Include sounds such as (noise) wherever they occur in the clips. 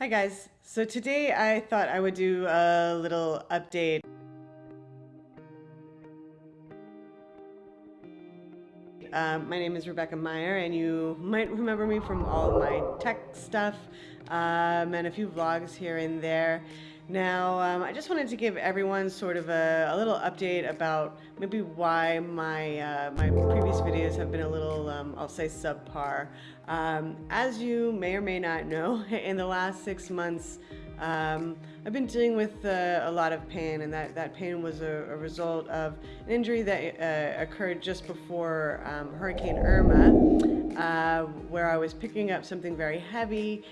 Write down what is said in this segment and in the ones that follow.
Hi guys. So today I thought I would do a little update. Um, my name is Rebecca Meyer and you might remember me from all my tech stuff um, and a few vlogs here and there. Now, um, I just wanted to give everyone sort of a, a little update about maybe why my, uh, my previous videos have been a little, um, I'll say subpar. Um, as you may or may not know, (laughs) in the last six months, um, I've been dealing with uh, a lot of pain, and that, that pain was a, a result of an injury that uh, occurred just before um, Hurricane Irma, uh, where I was picking up something very heavy.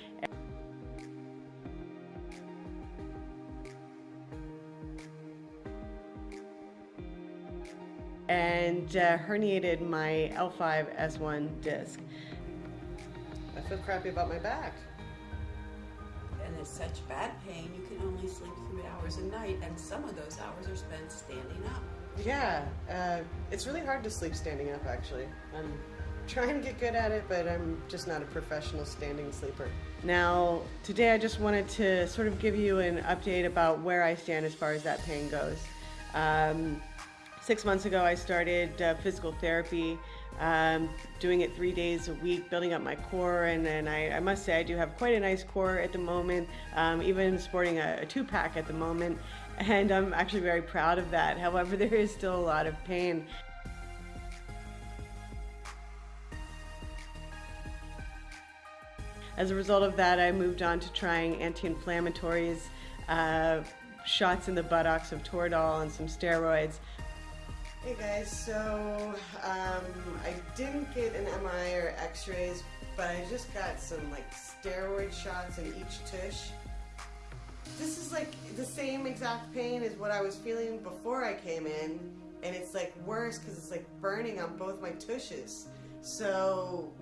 And uh, herniated my L5-S1 disc. I feel crappy about my back. And it's such bad pain, you can only sleep three hours a night, and some of those hours are spent standing up. Yeah, uh, it's really hard to sleep standing up, actually. I'm trying to get good at it, but I'm just not a professional standing sleeper. Now, today I just wanted to sort of give you an update about where I stand as far as that pain goes. Um, Six months ago, I started uh, physical therapy, um, doing it three days a week, building up my core, and, and I, I, must say I do have quite a nice core at the moment, um, even sporting a, a two-pack at the moment, (laughs) and I'm actually very proud of that. However, (laughs) there is still a lot of pain. As a result of that, I moved on to trying anti-inflammatories, uh, shots in the buttocks of Toradol and some steroids. Hey guys, so um, I didn't get an MRI or x-rays, but I just got some like steroid shots in each tush. This is like the same exact pain as what I was feeling before I came in, and it's like worse because it's like burning on both my tushes. So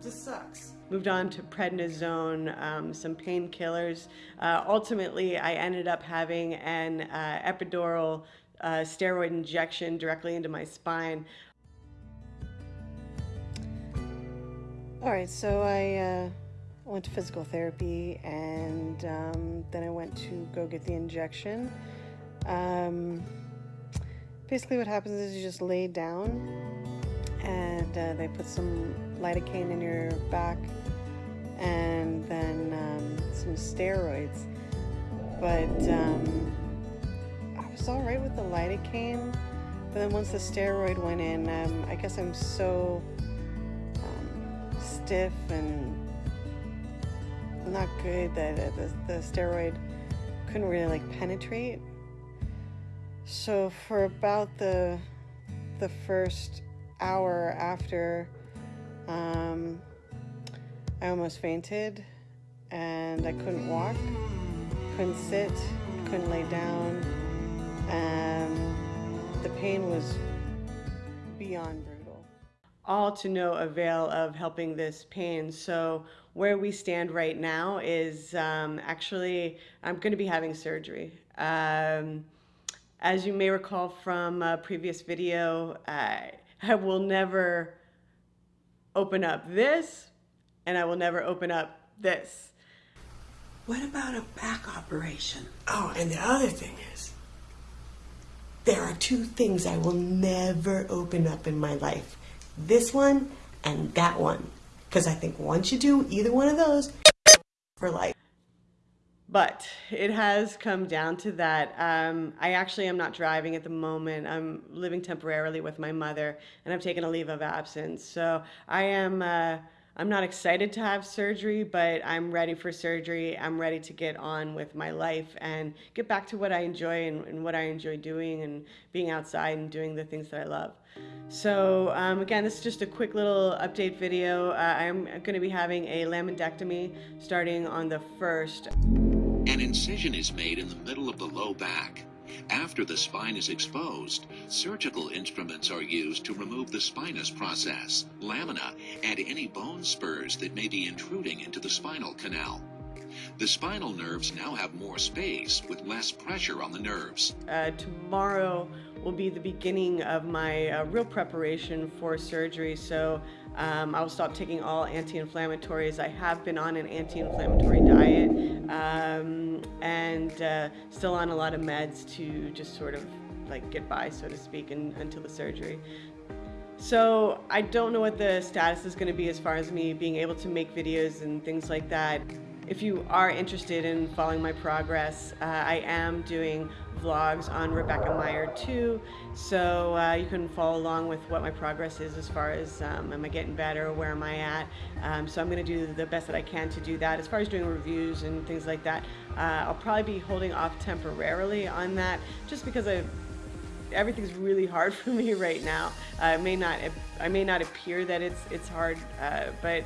this sucks. Moved on to prednisone, um, some painkillers. Uh, ultimately, I ended up having an uh, epidural uh, steroid injection directly into my spine. All right, so I uh, went to physical therapy and um, then I went to go get the injection. Um, basically, what happens is you just lay down and uh, they put some lidocaine in your back and then um, some steroids. But um, was all right with the lidocaine, but then once the steroid went in, um, I guess I'm so um, stiff and not good that uh, the, the steroid couldn't really like penetrate. So for about the the first hour after, um, I almost fainted, and I couldn't walk, couldn't sit, couldn't lay down. The pain was beyond brutal. All to no avail of helping this pain. So where we stand right now is um, actually, I'm going to be having surgery. Um, as you may recall from a previous video, I, I will never open up this and I will never open up this. What about a back operation? Oh, and the other thing is, there are two things I will never open up in my life this one and that one. Because I think once you do either one of those, for life. But it has come down to that. Um, I actually am not driving at the moment. I'm living temporarily with my mother, and I've taken a leave of absence. So I am. Uh, I'm not excited to have surgery, but I'm ready for surgery. I'm ready to get on with my life and get back to what I enjoy and, and what I enjoy doing and being outside and doing the things that I love. So um, again, this is just a quick little update video. Uh, I'm going to be having a laminectomy starting on the 1st. An incision is made in the middle of the low back. After the spine is exposed, surgical instruments are used to remove the spinous process, lamina, and any bone spurs that may be intruding into the spinal canal. The spinal nerves now have more space with less pressure on the nerves. Uh, tomorrow will be the beginning of my uh, real preparation for surgery. So um, I'll stop taking all anti-inflammatories. I have been on an anti-inflammatory diet um, and uh, still on a lot of meds to just sort of like get by, so to speak, until the surgery. So I don't know what the status is going to be as far as me being able to make videos and things like that. If you are interested in following my progress, uh, I am doing vlogs on Rebecca Meyer too, so uh, you can follow along with what my progress is as far as um, am I getting better, where am I at. Um, so I'm going to do the best that I can to do that. As far as doing reviews and things like that, uh, I'll probably be holding off temporarily on that just because I everything's really hard (laughs) for me right now. Uh, may not I may not appear that it's it's hard, uh, but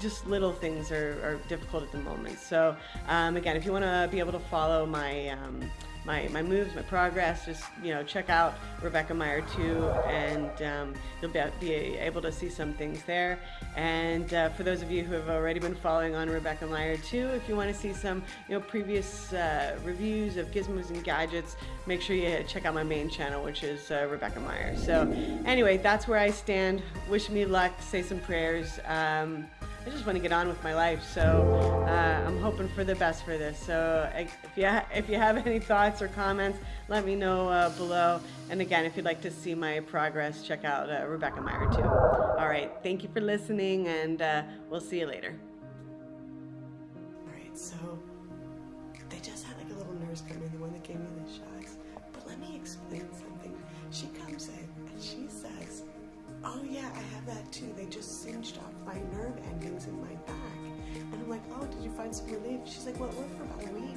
just little things are, are, difficult at the moment. So um, again, if you want to be able to follow my um, my, my moves, my progress, just, you know, check out Rebecca Meyer too, and um, you'll be, be, able to see some things there. And uh, for those of you who have already been following on Rebecca Meyer too, if you want to see some, you know, previous uh, reviews of gizmos and gadgets, make sure you check out my main channel, which is uh, Rebecca Meyer. So anyway, that's where I stand. Wish me luck, say some prayers. Um, I just want to get on with my life. So uh, I'm hoping for the best for this. So if you if you have any thoughts or comments, let me know uh, below. And again, if you'd like to see my progress, check out uh, Rebecca Meyer too. All right, thank you for listening, and uh, we'll see you later. All right, so they just had like a little nurse come in, the one that gave me the shots. But let me explain something. She comes in and she says oh yeah, I have that too. They just singed off my nerve endings in my back. And I'm like, oh, did you find some relief? She's like, well, it worked for about a week.